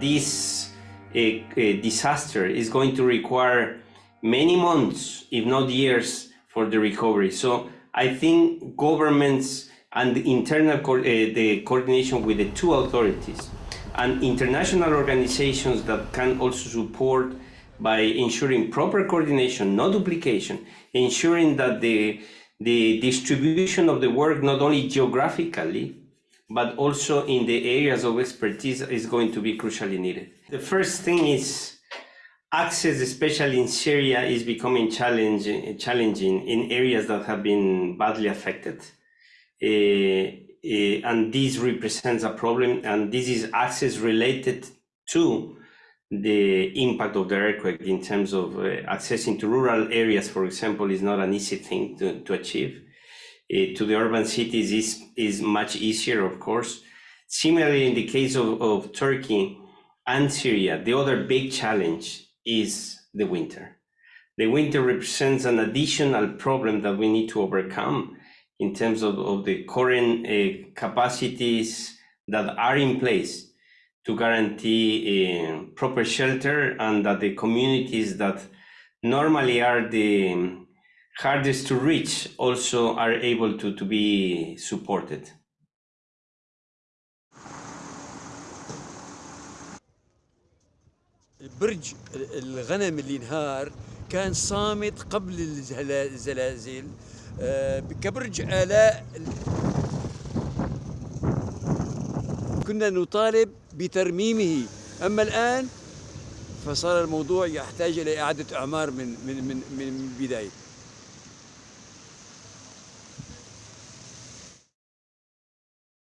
this uh, uh, disaster is going to require many months, if not years, for the recovery. So I think governments and the internal co- uh, the coordination with the two authorities and international organizations that can also support by ensuring proper coordination, no duplication, ensuring that the the distribution of the work not only geographically but also in the areas of expertise is going to be crucially needed. The first thing is access, especially in Syria, is becoming challenging, challenging in areas that have been badly affected. Uh, uh, and this represents a problem, and this is access related to the impact of the earthquake in terms of uh, accessing to rural areas, for example, is not an easy thing to, to achieve. Uh, to the urban cities is, is much easier, of course. Similarly, in the case of, of Turkey and Syria, the other big challenge is the winter. The winter represents an additional problem that we need to overcome in terms of, of the current uh, capacities that are in place to guarantee uh, proper shelter and that the communities that normally are the hardest to reach also are able to, to be supported. برج الغنم اللي انهار كان صامت قبل الزلازل كبرج آلاء كنا نطالب بترميمه أما الآن فصار الموضوع يحتاج إلى إعادة أعمار من من من من البداية